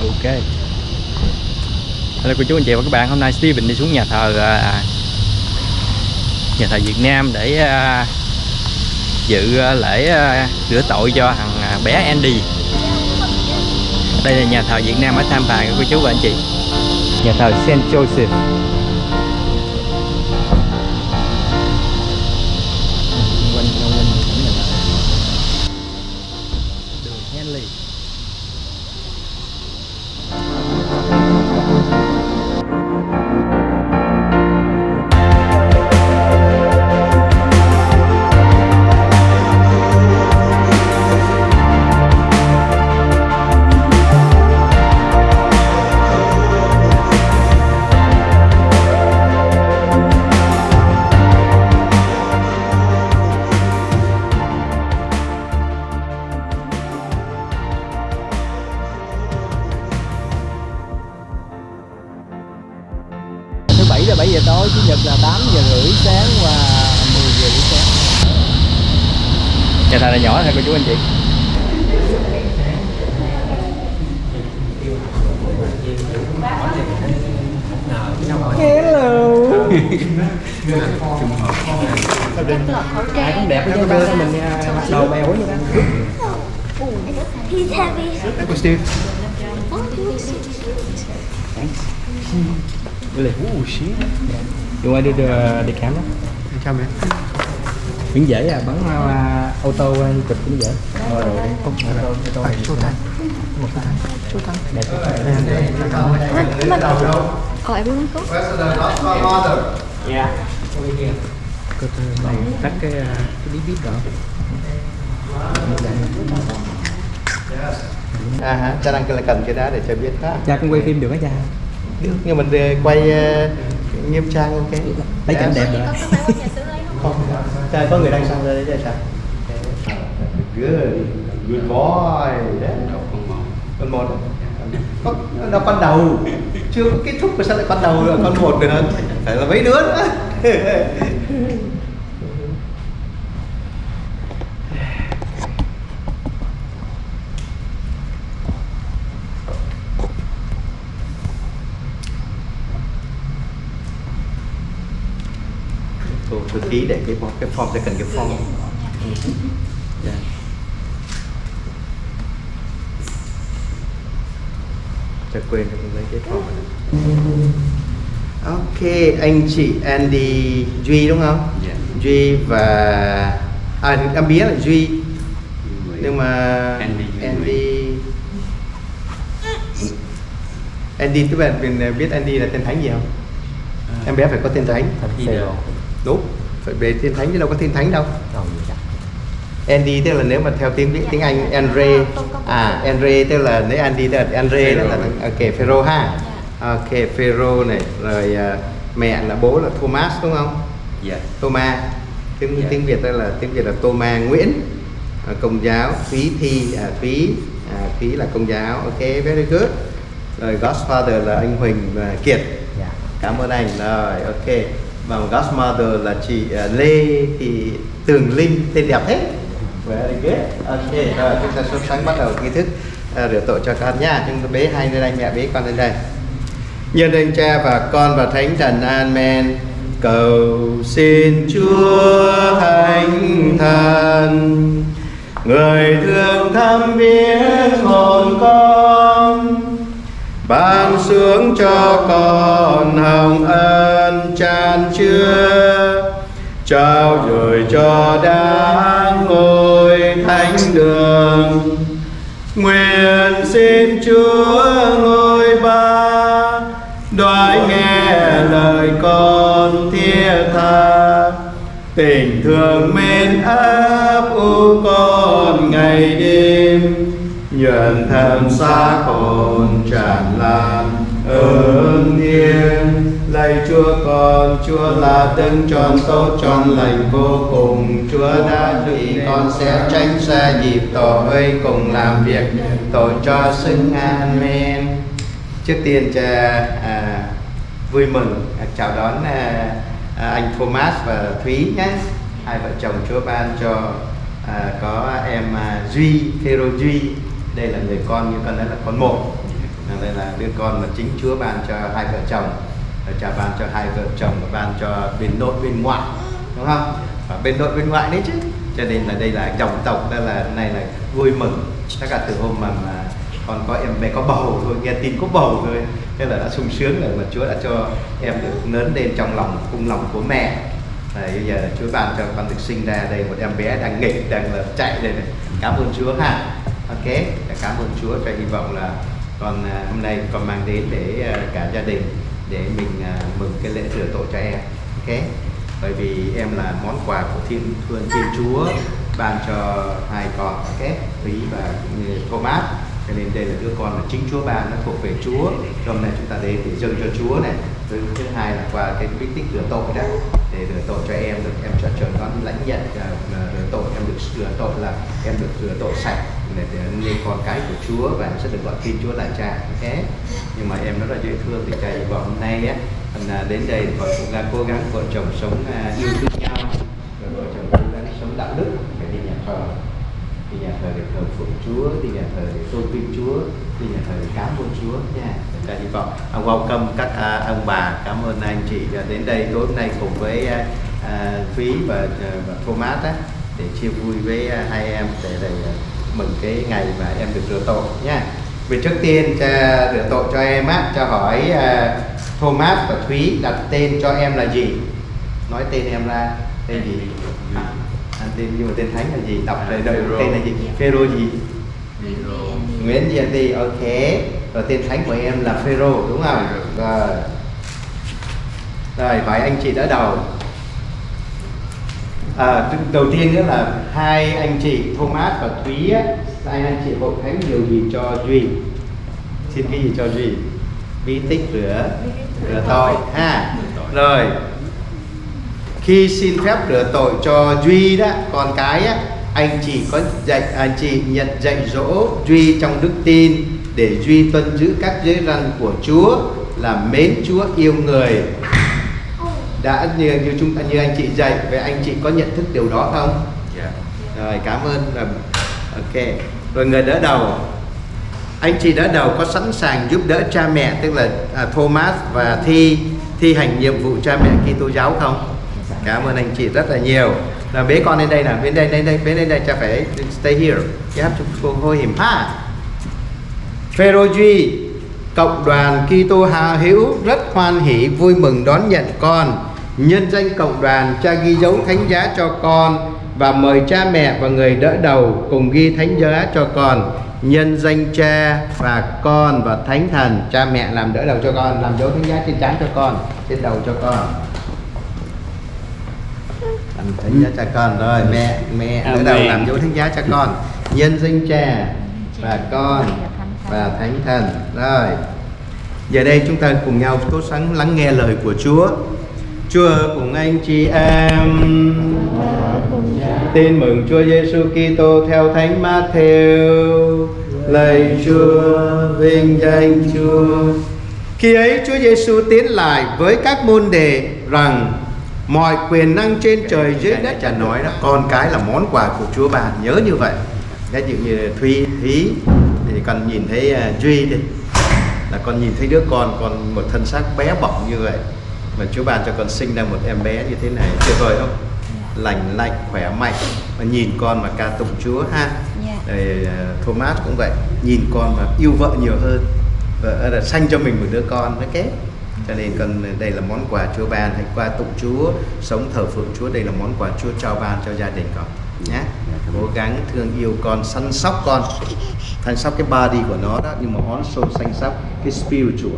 ok. Hello cô chú anh chị và các bạn. Hôm nay Steven đi xuống nhà thờ à, à nhà thờ Việt Nam để à, dự à, lễ à, rửa tội cho thằng à, bé Andy. Đây là nhà thờ Việt Nam ở Tam Pà cô chú và anh chị. Nhà thờ Saint Joseph. Chú anh chị hello ai cũng đẹp hết trơn mình à, đồ bèo quá vậy đó He's heavy. Uncle Steve Really? Oh shit. You want to do the, the camera? Chào mẹ. Miếng dễ à, bắn uh, ô tô uh, chụp cũng dễ. Rồi rồi, không ô tô, ô tô. À, chốt tay. Một tay. Chốt tay. Đẹp. Oh, everyone go? Yeah. Cô tư này tắt cái cái bí bít đó. À hả, cha đang là cần cái đó để cho biết đó. Cha cũng quay phim được á cha. Được, nhưng mình ờ, quay uh, nghiêm trang ok. Lấy cảnh đẹp rồi. Không, cha có người đang sang đây đấy cha sao? Good, good boy. Đấy. Con một. Có, nó con đầu chưa có kết thúc mà sao lại con đầu rồi con một nữa phải là mấy đứa nữa Cô thư ký để cái form, cái form sẽ cần cái form Dạ. Chắc quên mình lấy cái form này. Ok, anh chị Andy Duy đúng không? Dạ. Duy và à em biết là Duy nhưng mà Andy Andy Andy các bạn biết Andy là tên thánh gì không? Em bé phải có tên thánh. Peter. Đúng, phải về tên thánh chứ đâu có tên thánh đâu. Andy tức là nếu mà theo tiếng tiếng Anh Andre. à Andre tức là nếu Andy tức là Andre đó là ok Pharaoh ha. Ok Pharaoh này rồi à, mẹ là bố là Thomas đúng không? Dạ. Thomas. Tiếng Dạ. tiếng Việt đó là tiếng Việt là Thomas Nguyễn. À, công giáo Thúy Thi à, Thúy à, Thúy là công giáo. Ok very good. Rồi Godfather là anh Huỳnh và Kiệt. Dạ. cảm ơn anh. Rồi ok và Godmother là chị à, Lê thì Tường Linh tên đẹp thế. Very good. Ok rồi chúng ta sốt sáng bắt đầu nghi thức à, rửa tội cho con nha. Chúng ta bế hai lên đây mẹ bế con lên đây. Nhân danh cha và con và thánh thần amen. Cầu xin chúa thánh thần. Người thương thăm viếng hồn con sướng xuống cho con hồng ân tràn chứa. Trao gửi cho đáng ngôi thánh đường. Nguyện xin chúa ngôi ba, đoái nghe lời con thiết tha. Tình thương mến áp u con ngày đêm, nhuận thầm xa con tràn lan ơn thiên lạy chúa con chúa là đấng tròn tốt tròn lành vô cùng. Chúa đã định con sẽ tránh xa dịp tội cùng làm việc tội cho xứng amen. Trước tiên cha à, vui mừng à, chào đón à, à, anh Thomas và Thúy nhé. Hai vợ chồng Chúa ban cho à, có em à, Duy Phêrô Duy. Đây là người con như con nói là con một đây là đứa con mà chính Chúa ban cho hai vợ chồng cha ban cho hai vợ chồng và ban cho bên nội bên ngoại đúng không? Và bên nội bên ngoại đấy chứ. Cho nên là đây là dòng tộc đây là này là vui mừng. Tất cả từ hôm mà, mà còn có em bé có bầu thôi nghe tin có bầu thôi. Thế là đã sung sướng rồi mà Chúa đã cho em được lớn lên trong lòng cung lòng của mẹ. Đấy, bây giờ Chúa ban cho con được sinh ra đây một em bé đang nghịch đang là chạy đây này cảm ơn Chúa ha. Ok cảm ơn Chúa. Và hy vọng là còn à, hôm nay con mang đến để à, cả gia đình để mình à, mừng cái lễ rửa tội cho em. Ok? Bởi vì em là món quà của thiên thương thiên Chúa ban cho hai con, ok? Thúy và Thomas. Cho nên đây là đứa con là chính Chúa ban, nó thuộc về Chúa. Hôm nay chúng ta đến để dâng cho Chúa này. Thứ thứ hai là qua cái bí tích rửa tội đó, để rửa tội cho em được, em cho trời con lãnh nhận rửa tội, em được rửa tội là em được rửa tội sạch để, để nên con cái của Chúa và em sẽ được gọi tin Chúa là cha. Thế nhưng mà em rất là dễ thương thì cha hy vọng hôm nay á à, đến đây còn cũng là cố gắng vợ chồng sống à, yêu thương nhau. Rồi vợ chồng cố gắng sống đạo đức. Để đi nhà thờ. Đi nhà thờ để thờ phượng Chúa đi nhà thờ để tôn vinh Chúa đi nhà thờ để cảm ơn Chúa nha. Cha hy vọng. À, welcome các à, ông bà. Cảm ơn anh chị đến đây tối hôm nay cùng với à, Phí và, và Thomas á, để chia vui với hai em để, đây mừng cái ngày mà em được rửa tội nha. Vì trước tiên cha rửa tội cho em á cho hỏi à, Thomas và Thúy đặt tên cho em là gì? Nói tên em ra tên gì? À, à, tên nhưng mà tên thánh là gì? Đọc rồi đợi Phêrô. tên là gì? Phêrô. Gì Nguyễn Diệp Đi ok. Rồi tên thánh của em là Phêrô đúng không? Rồi. Rồi phải anh chị đỡ đầu à, đầu tiên nữa là hai anh chị Thomas và Thúy á, hai anh chị hội thánh điều gì cho Duy. Xin cái gì cho Duy. Bí tích rửa rửa tội. Ha rồi. Khi xin phép rửa tội cho Duy đó con cái á, anh chị có dạy à, anh chị nhận dạy dỗ Duy trong đức tin để Duy tuân giữ các giới răn của Chúa là mến Chúa yêu người đã như như chúng như anh chị dạy vậy anh chị có nhận thức điều đó không? Dạ. Rồi cảm ơn rồi ok. Rồi người đỡ đầu. Anh chị đỡ đầu có sẵn sàng giúp đỡ cha mẹ tức là à, Thomas và thi thi hành nhiệm vụ cha mẹ Kitô giáo không? Cảm ơn anh chị rất là nhiều. Là bế con lên đây nào bên đây đây đây bên đây đây cha phải stay here. You have to go hold him ha. Phêrô Duy cộng đoàn Kitô Hà Hữu rất hoan hỷ vui mừng đón nhận con nhân danh cộng đoàn cha ghi dấu thánh giá cho con và mời cha mẹ và người đỡ đầu cùng ghi thánh giá cho con. Nhân danh cha và con và thánh thần cha mẹ làm đỡ đầu cho con làm dấu thánh giá trên trán cho con trên đầu cho con. Làm thánh giá cho con rồi mẹ mẹ đỡ đầu làm dấu thánh giá cho con. Nhân danh cha và con và thánh thần. Rồi giờ đây chúng ta cùng nhau cố gắng lắng nghe lời của Chúa Chúa cùng anh chị em. Tin mừng Chúa Giêsu Kitô theo Thánh Matthew. Lạy Chúa, vinh danh Chúa. Khi ấy Chúa Giêsu tiến lại với các môn đề rằng mọi quyền năng trên trời dưới đất cha nói đó con cái là món quà của Chúa bạn nhớ như vậy. Ví dụ như Thúy Thúy thì con nhìn thấy uh, Duy đi. Là con nhìn thấy đứa con con một thân xác bé bỏng như vậy mà Chúa ban cho con sinh ra một em bé như thế này tuyệt vời không? Lành lạnh khỏe mạnh. Và nhìn con mà ca tụng Chúa ha. Dạ. rồi uh, Thomas cũng vậy. Nhìn con và yêu vợ nhiều hơn. Và là sanh cho mình một đứa con nó kế cho nên con đây là món quà Chúa ban. Hãy qua tụng Chúa sống thờ phượng Chúa. Đây là món quà Chúa trao ban cho gia đình con. Nhé cố gắng thương yêu con săn sóc con. Săn sóc cái body của nó đó nhưng mà also săn sóc cái spiritual.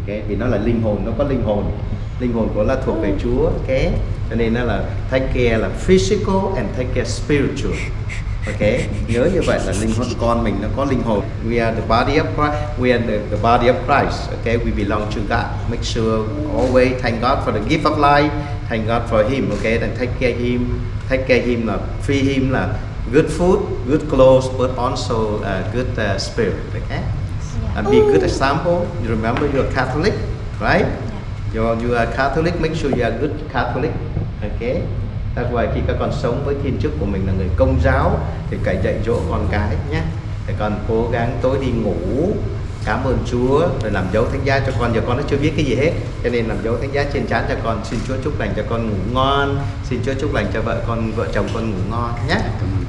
Okay? vì nó là linh hồn nó có linh hồn linh hồn của là thuộc về Chúa okay? cho nên nó là take care là physical and take care spiritual ok? Nhớ như vậy là linh hồn con mình nó có linh hồn. We are the body of Christ we are the, the body of Christ okay we belong to God. Make sure always thank God for the gift of life thank God for him okay and take care him take care him là free him là good food good clothes but also uh, good uh, spirit okay and be good example. You remember you're Catholic right you're, you are Catholic make sure you are good Catholic. Okay That's why khi các con sống với thiên chức của mình là người công giáo thì phải dạy dỗ con cái nhé. Để con cố gắng tối đi ngủ cảm ơn Chúa rồi làm dấu thánh giá cho con. Giờ con nó chưa biết cái gì hết cho nên làm dấu thánh giá trên trán cho con. Xin Chúa chúc lành cho con ngủ ngon. Xin Chúa chúc lành cho vợ con vợ chồng con ngủ ngon nhé.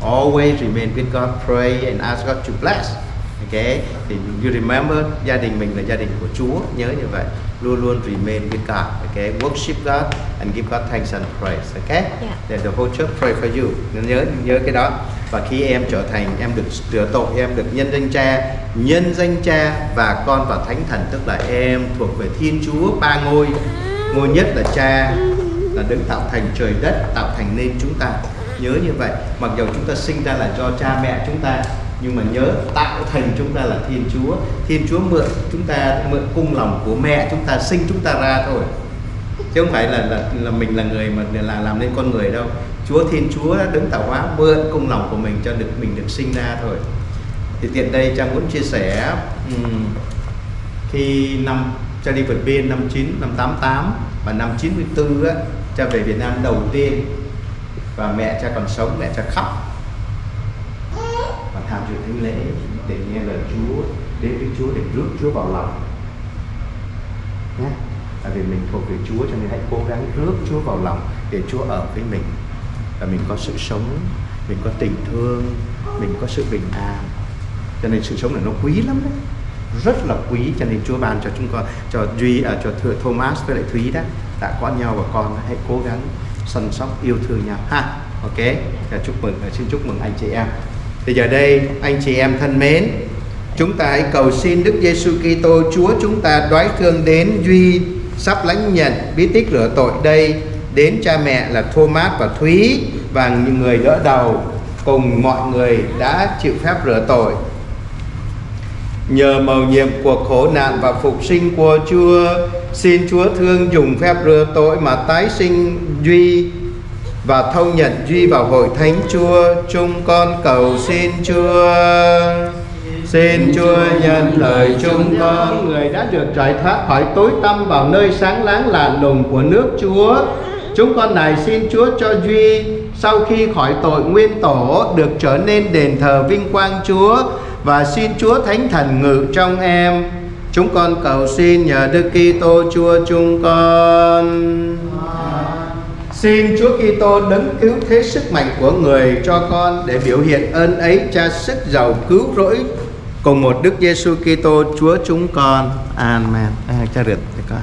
Always remain with God pray and ask God to bless ok thì you remember gia đình mình là gia đình của Chúa nhớ như vậy. Luôn luôn remain with God ok worship God and give God thanks and praise ok Yeah. để the whole church pray for you. Nhớ nhớ cái đó. Và khi em trở thành em được rửa tội em được nhân danh cha nhân danh cha và con và thánh thần tức là em thuộc về thiên chúa ba ngôi. Ngôi nhất là cha là đứng tạo thành trời đất tạo thành nên chúng ta. Nhớ như vậy. Mặc dù chúng ta sinh ra là do cha mẹ chúng ta nhưng mà nhớ tạo thành chúng ta là thiên chúa. Thiên chúa mượn chúng ta mượn cung lòng của mẹ chúng ta sinh chúng ta ra thôi. Chứ không phải là là, là mình là người mà là làm nên con người đâu. Chúa Thiên Chúa đã đứng tạo hóa mượn cung lòng của mình cho được mình được sinh ra thôi. Thì tiện đây Trang muốn chia sẻ um, khi năm cha đi vượt biên năm 9 năm 88 và năm 94 á cha về Việt Nam đầu tiên và mẹ cha còn sống mẹ cha khóc tham dự thánh lễ để nghe lời Chúa đến với Chúa để rước Chúa vào lòng. Nhé tại vì mình thuộc về Chúa cho nên hãy cố gắng rước Chúa vào lòng để Chúa ở với mình. Và mình có sự sống mình có tình thương mình có sự bình an. Cho nên sự sống này nó quý lắm đấy. Rất là quý cho nên Chúa ban cho chúng con cho Duy à, cho thừa Thomas với lại Thúy đó đã có nhau và con hãy cố gắng săn sóc yêu thương nhau. Ha ok. Và chúc mừng à, xin chúc mừng anh chị em thì giờ đây, anh chị em thân mến, chúng ta hãy cầu xin Đức Giêsu Kitô, Chúa chúng ta đoái thương đến, Duy sắp lãnh nhận, bí tích rửa tội đây đến cha mẹ là Thomas và Thúy và những người đỡ đầu cùng mọi người đã chịu phép rửa tội. Nhờ mầu nhiệm của khổ nạn và phục sinh của Chúa, Xin Chúa thương dùng phép rửa tội mà tái sinh, Duy và thâu nhận Duy vào hội thánh Chúa Chúng con cầu xin Chúa Xin Chúa nhận lời chúng con Người đã được giải thoát khỏi tối tăm vào nơi sáng láng lạ lùng của nước Chúa Chúng con này xin Chúa cho Duy sau khi khỏi tội nguyên tổ được trở nên đền thờ vinh quang Chúa và xin Chúa Thánh Thần ngự trong em. Chúng con cầu xin nhờ Đức Kitô Chúa chúng con. Xin Chúa Kitô đấng cứu thế sức mạnh của người cho con để biểu hiện ơn ấy cha sức giàu cứu rỗi cùng một Đức Giêsu Kitô Chúa chúng con. Amen. À, cha rượt cho con.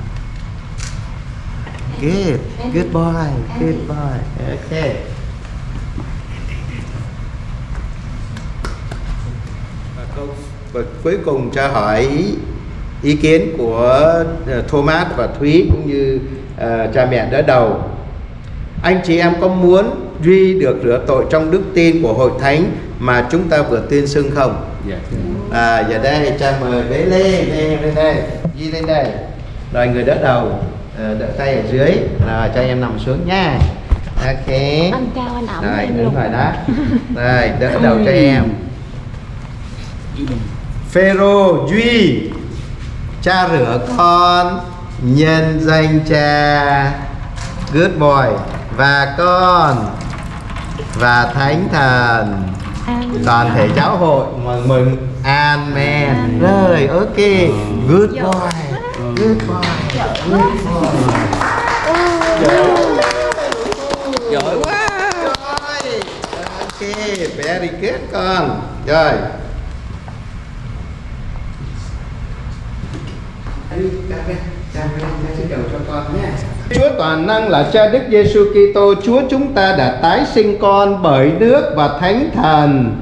Good, good boy, good boy. Okay. Và câu và cuối cùng cha hỏi ý kiến của ờ, Thomas và Thúy cũng như uh, cha mẹ đỡ đầu. Anh chị em có muốn duy được rửa tội trong đức tin của hội thánh mà chúng ta vừa tuyên xưng không? Dạ. À, giờ đây cha mời bé lên, lên lên đây, Duy lên đây. Rồi người đỡ đầu, ờ, đỡ tay ở dưới, rồi cho em nằm xuống nha. Ok. Anh cao anh ẩm Rồi, đúng rồi đó. Rồi, đỡ đầu cho em. Phêrô Duy Cha rửa con Nhân danh cha Good boy Và con Và Thánh Thần. Toàn thể giáo hội mừng mừng Amen Rồi ok Good boy Good boy Good boy Giỏi quá. Rồi Ok Very good con Rồi Chúa toàn năng là Cha Đức Giêsu Kitô, Chúa chúng ta đã tái sinh con bởi nước và Thánh Thần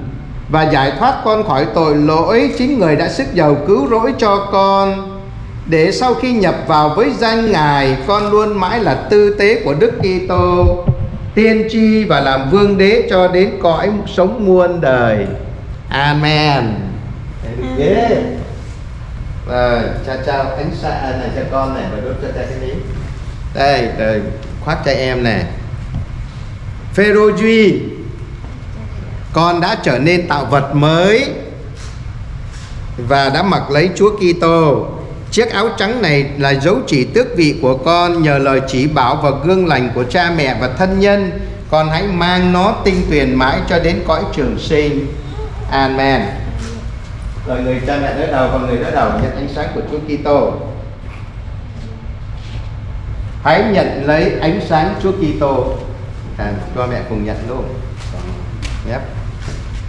và giải thoát con khỏi tội lỗi, chính người đã sức giàu cứu rỗi cho con. Để sau khi nhập vào với danh Ngài, con luôn mãi là tư tế của Đức Kitô, tiên tri và làm vương đế cho đến cõi sống muôn đời. Amen. Good. Rồi, cha trao ánh xạ này cho con này và đốt cho cha cái miếng. Đây, đây khoác cho em này. Phêrô Duy, con đã trở nên tạo vật mới và đã mặc lấy Chúa Kitô. Chiếc áo trắng này là dấu chỉ tước vị của con nhờ lời chỉ bảo và gương lành của cha mẹ và thân nhân. Con hãy mang nó tinh tuyền mãi cho đến cõi trường sinh. Amen. rồi người cha mẹ đỡ đầu và người đỡ đầu nhận ánh sáng của Chúa Kitô hãy nhận lấy ánh sáng Chúa Kitô. À, cho mẹ cùng nhận luôn. Yep.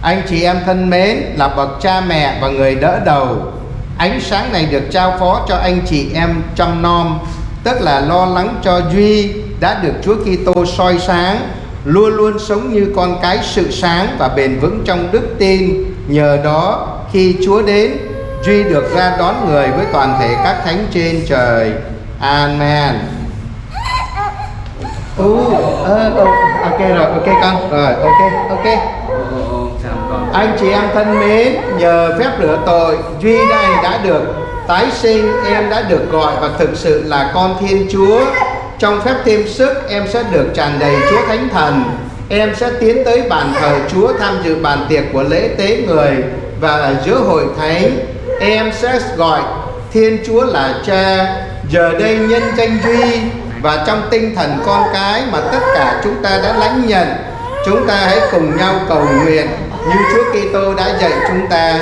Anh chị em thân mến là bậc cha mẹ và người đỡ đầu. Ánh sáng này được trao phó cho anh chị em chăm nom Tức là lo lắng cho Duy đã được Chúa Kitô soi sáng Luôn luôn sống như con cái sự sáng và bền vững trong đức tin. Nhờ đó khi Chúa đến Duy được ra đón người với toàn thể các thánh trên trời. Amen. Uh, uh, ok rồi, ok con Rồi, ok, ok anh chị em thân mến, nhờ phép rửa tội, Duy này đã được tái sinh, em đã được gọi và thực sự là con Thiên Chúa. Trong phép thêm sức, em sẽ được tràn đầy Chúa Thánh Thần. Em sẽ tiến tới bàn thờ Chúa tham dự bàn tiệc của lễ tế người và ở giữa hội thánh, em sẽ gọi Thiên Chúa là Cha. Giờ đây nhân danh Duy và trong tinh thần con cái mà tất cả chúng ta đã lãnh nhận, chúng ta hãy cùng nhau cầu nguyện như Chúa Kitô đã dạy chúng ta.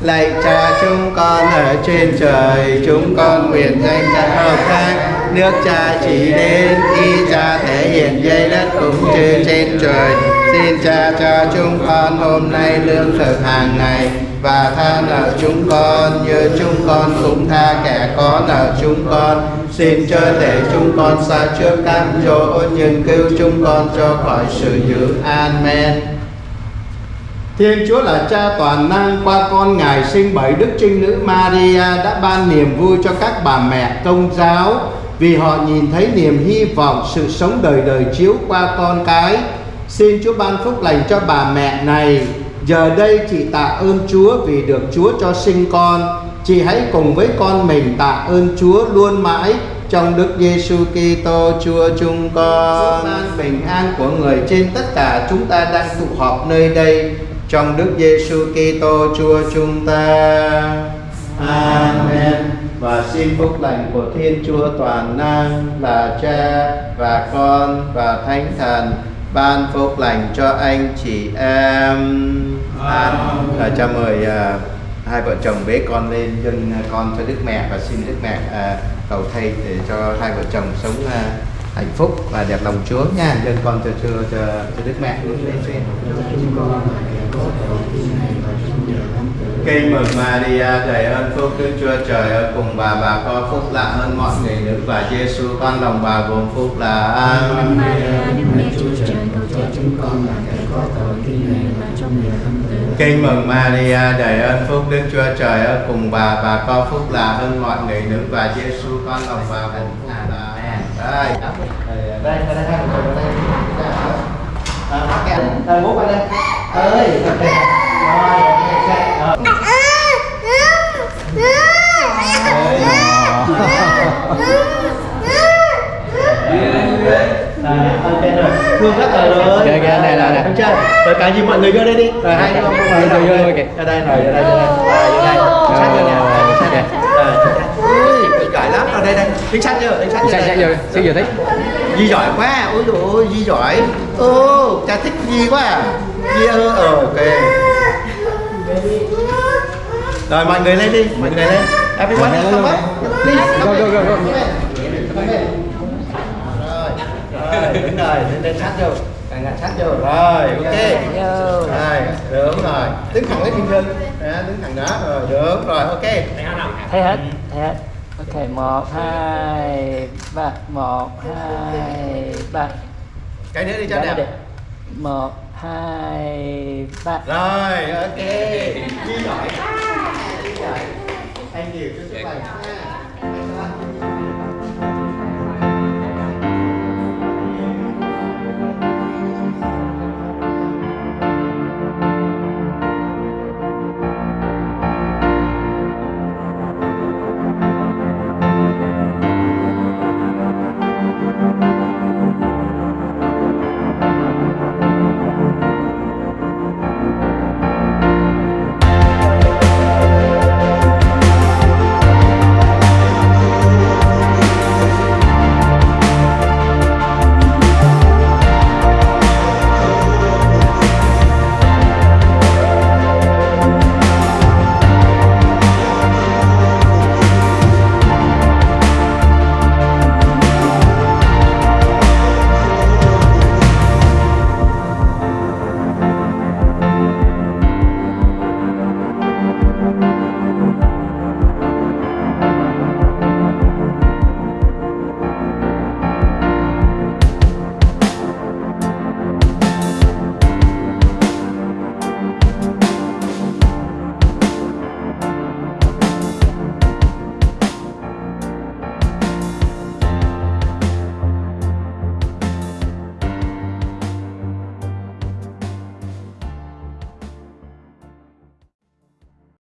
Lạy cha chúng con ở trên trời chúng con nguyện danh cha hợp thang nước cha chỉ đến khi cha thể hiện dây đất cũng như trên trời. Xin cha cho chúng con hôm nay lương thực hàng ngày và tha nợ chúng con như chúng con cũng tha kẻ có nợ chúng con xin cho để chúng con xa trước các chỗ, nhưng cứu chúng con cho khỏi sự dữ amen Thiên Chúa là cha toàn năng, qua con Ngài sinh bởi Đức Trinh Nữ Maria đã ban niềm vui cho các bà mẹ công giáo, vì họ nhìn thấy niềm hy vọng, sự sống đời đời chiếu qua con cái. Xin Chúa ban phúc lành cho bà mẹ này. Giờ đây chị tạ ơn Chúa vì được Chúa cho sinh con. Chị hãy cùng với con mình tạ ơn Chúa luôn mãi trong Đức Giêsu Kitô Chúa chúng con. Ban bình an của người trên tất cả chúng ta đang tụ họp nơi đây trong Đức Giêsu Kitô Chúa chúng ta. Amen. Và xin phúc lành của Thiên Chúa toàn năng là Cha và Con và Thánh Thần ban phúc lành cho anh chị em. Amen. À, cho mời à, hai vợ chồng bế con lên dâng con cho Đức Mẹ và xin Đức Mẹ à, cầu thầy để cho hai vợ chồng sống à, hạnh phúc và đẹp lòng Chúa nha. Dâng con cho cho cho, cho Đức Mẹ. Kinh mừng Maria đầy ơn phúc Đức Chúa Trời ở cùng bà bà có phúc lạ hơn mọi người nữ và Giêsu con lòng bà gồm phúc là Maria Đức Mẹ Chúa Trời cầu cho chúng con là kẻ có tội khi này và trong tử. Kinh mừng Maria đầy ơn phúc Đức Chúa Trời ở cùng bà. Bà có phúc là hơn mọi người nữ và Giêsu con lòng bà gồm phúc là đây. Đây đây đây đây đây À, cái anh, à, Rồi. Rồi. Ờ. đây rồi. Thương rất là rồi. Này. Đúng chưa rồi cả gì mọi người vô đây đi. Rồi hai không Vô, vô, vô, kìa. ra đây rồi ra đây ra đây rồi vô đây sát vô nè sát nè Ui, giỏi lắm. Ở đây đây. Đứng sát vô đứng sát vô sao giờ sao giờ thấy Di giỏi quá, ôi dồi ôi, Di giỏi. Ô, cha thích Di quá à. Di ơ, ờ, ok. Rồi mọi người lên đi, mọi người lên. Everyone come up. Please, Go, go, go, go. Rồi, rồi, rồi, lên, lên sát vô Càng ngặt sát vô, rồi, ok. Rồi, đúng rồi. Đứng thẳng lên thiên Đó, Đứng thẳng đó, rồi, đúng rồi, ok. Thấy hết thấy hết. Ok một hai ba. Một hai ba. Cái nữa đi cho đẹp một hai ba. Rồi, ok. Di giỏi. Quá Di giỏi. Thank you, chúc chúc lành